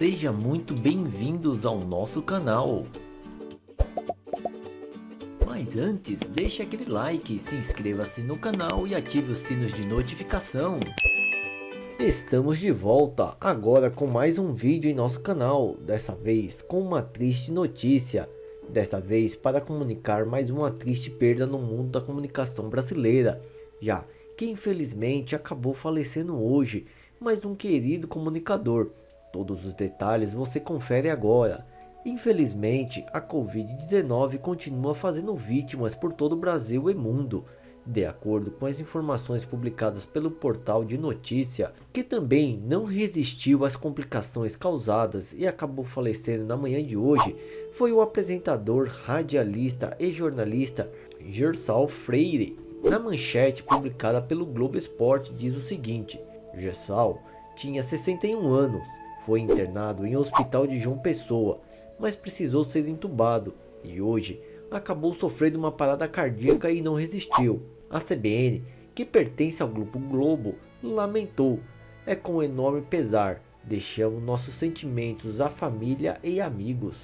Seja muito bem-vindos ao nosso canal. Mas antes, deixe aquele like, se inscreva-se no canal e ative os sinos de notificação. Estamos de volta, agora com mais um vídeo em nosso canal, dessa vez com uma triste notícia. Desta vez para comunicar mais uma triste perda no mundo da comunicação brasileira, já que infelizmente acabou falecendo hoje, mais um querido comunicador. Todos os detalhes você confere agora. Infelizmente, a Covid-19 continua fazendo vítimas por todo o Brasil e mundo. De acordo com as informações publicadas pelo portal de notícia, que também não resistiu às complicações causadas e acabou falecendo na manhã de hoje, foi o apresentador, radialista e jornalista Gersal Freire. Na manchete publicada pelo Globo Esporte diz o seguinte, Gersal tinha 61 anos, foi internado em um hospital de João Pessoa, mas precisou ser entubado e hoje acabou sofrendo uma parada cardíaca e não resistiu. A CBN, que pertence ao Grupo Globo, lamentou. É com enorme pesar, deixamos nossos sentimentos à família e amigos.